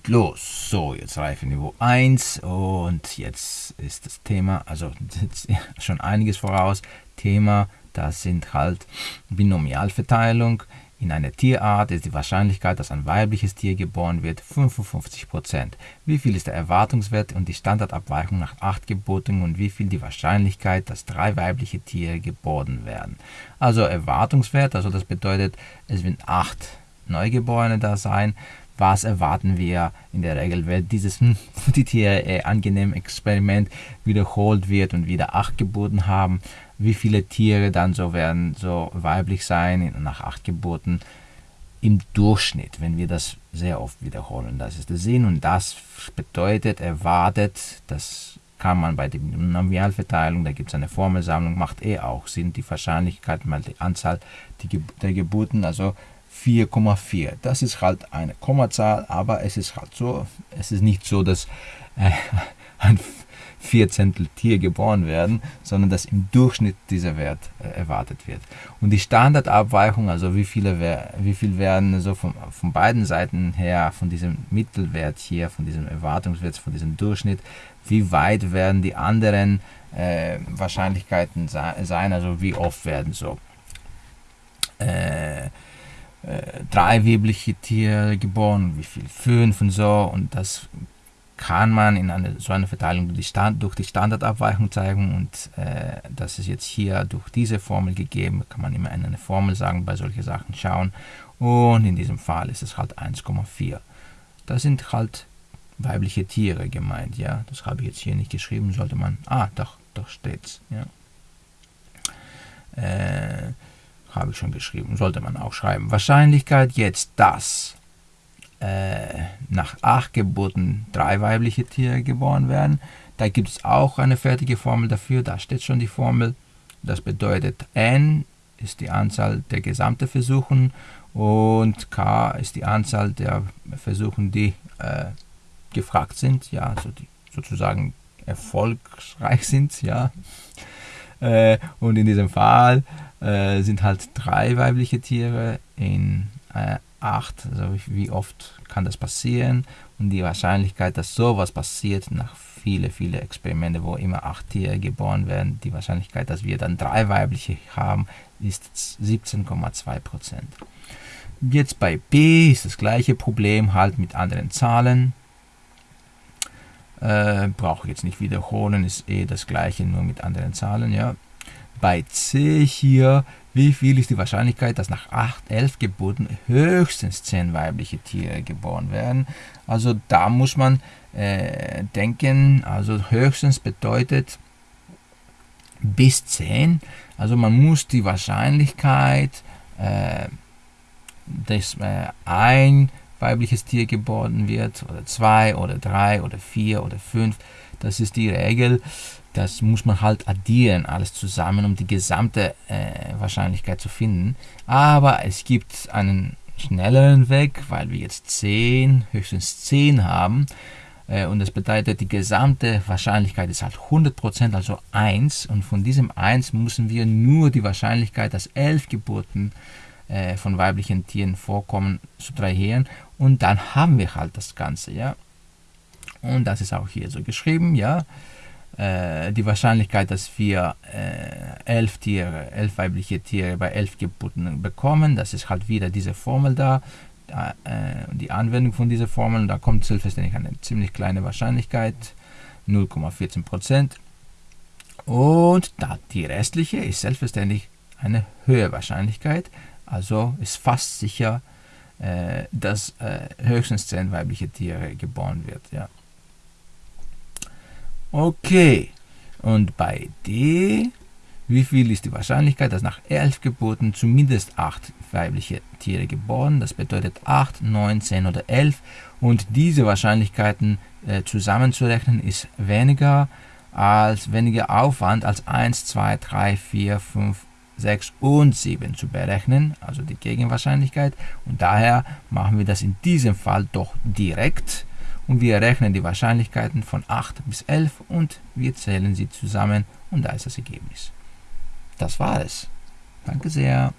und los. So, jetzt Reifeniveau 1 und jetzt ist das Thema, also schon einiges voraus. Thema, das sind halt Binomialverteilung. In einer Tierart ist die Wahrscheinlichkeit, dass ein weibliches Tier geboren wird, 55%. Wie viel ist der Erwartungswert und die Standardabweichung nach 8 Geburten und wie viel die Wahrscheinlichkeit, dass drei weibliche Tiere geboren werden? Also Erwartungswert, also das bedeutet, es werden 8 Neugeborene da sein. Was erwarten wir in der Regel, wenn dieses hm, die Tiere äh, angenehm Experiment wiederholt wird und wieder 8 Geburten haben? wie viele Tiere dann so werden so weiblich sein nach acht Geburten im Durchschnitt, wenn wir das sehr oft wiederholen. Das ist der Sinn und das bedeutet, erwartet, das kann man bei der Nominalverteilung, da gibt es eine Formelsammlung, macht eh auch Sinn, die Wahrscheinlichkeit mal die Anzahl der Geburten, also 4,4. Das ist halt eine Kommazahl, aber es ist halt so, es ist nicht so, dass äh, ein Vierzehntel Tier geboren werden, sondern dass im Durchschnitt dieser Wert äh, erwartet wird. Und die Standardabweichung, also wie viele wie viel werden so von, von beiden Seiten her, von diesem Mittelwert hier, von diesem Erwartungswert, von diesem Durchschnitt, wie weit werden die anderen äh, Wahrscheinlichkeiten sein, also wie oft werden so äh, äh, drei weibliche Tiere geboren, wie viel? Fünf und so. Und das kann man in eine, so eine Verteilung durch die, Stand, durch die Standardabweichung zeigen. Und äh, das ist jetzt hier durch diese Formel gegeben, kann man immer eine Formel sagen, bei solchen Sachen schauen. Und in diesem Fall ist es halt 1,4. Das sind halt weibliche Tiere gemeint, ja, das habe ich jetzt hier nicht geschrieben, sollte man, ah, doch, doch steht's, ja. Äh, habe ich schon geschrieben, sollte man auch schreiben. Wahrscheinlichkeit jetzt, dass äh, nach acht Geburten drei weibliche Tiere geboren werden. Da gibt es auch eine fertige Formel dafür, da steht schon die Formel. Das bedeutet n ist die Anzahl der gesamten Versuchen und k ist die Anzahl der Versuchen, die äh, gefragt sind, ja, also die sozusagen erfolgreich sind, ja. Äh, und in diesem Fall äh, sind halt drei weibliche Tiere in äh, 8, also wie oft kann das passieren und die Wahrscheinlichkeit, dass sowas passiert nach viele, viele Experimente, wo immer 8 Tiere geboren werden, die Wahrscheinlichkeit, dass wir dann drei weibliche haben, ist 17,2%. Jetzt bei B ist das gleiche Problem, halt mit anderen Zahlen. Äh, Brauche ich jetzt nicht wiederholen, ist eh das gleiche, nur mit anderen Zahlen, ja. Bei C hier wie viel ist die Wahrscheinlichkeit, dass nach 8, 11 Geburten höchstens 10 weibliche Tiere geboren werden? Also da muss man äh, denken, also höchstens bedeutet bis 10. Also man muss die Wahrscheinlichkeit, äh, dass äh, ein weibliches Tier geboren wird, oder zwei, oder drei, oder vier, oder fünf, das ist die Regel das muss man halt addieren, alles zusammen, um die gesamte äh, Wahrscheinlichkeit zu finden. Aber es gibt einen schnelleren Weg, weil wir jetzt 10, höchstens 10 haben. Äh, und das bedeutet, die gesamte Wahrscheinlichkeit ist halt 100%, also 1. Und von diesem 1 müssen wir nur die Wahrscheinlichkeit, dass 11 Geburten äh, von weiblichen Tieren vorkommen, subtrahieren. Und dann haben wir halt das Ganze, ja. Und das ist auch hier so geschrieben, ja. Äh, die Wahrscheinlichkeit, dass wir äh, elf Tiere, elf weibliche Tiere bei elf Geburten bekommen, das ist halt wieder diese Formel da, äh, die Anwendung von dieser Formel, da kommt selbstverständlich eine ziemlich kleine Wahrscheinlichkeit, 0,14 Prozent. Und da die restliche ist selbstverständlich eine höhere Wahrscheinlichkeit, also ist fast sicher, äh, dass äh, höchstens 10 weibliche Tiere geboren wird. Ja. Okay, und bei D, wie viel ist die Wahrscheinlichkeit, dass nach 11 Geburten zumindest 8 weibliche Tiere geboren, das bedeutet 8, 9, 10 oder 11 und diese Wahrscheinlichkeiten äh, zusammenzurechnen ist weniger als weniger Aufwand als 1, 2, 3, 4, 5, 6 und 7 zu berechnen, also die Gegenwahrscheinlichkeit und daher machen wir das in diesem Fall doch direkt und wir rechnen die Wahrscheinlichkeiten von 8 bis 11 und wir zählen sie zusammen und da ist das Ergebnis. Das war es. Danke sehr.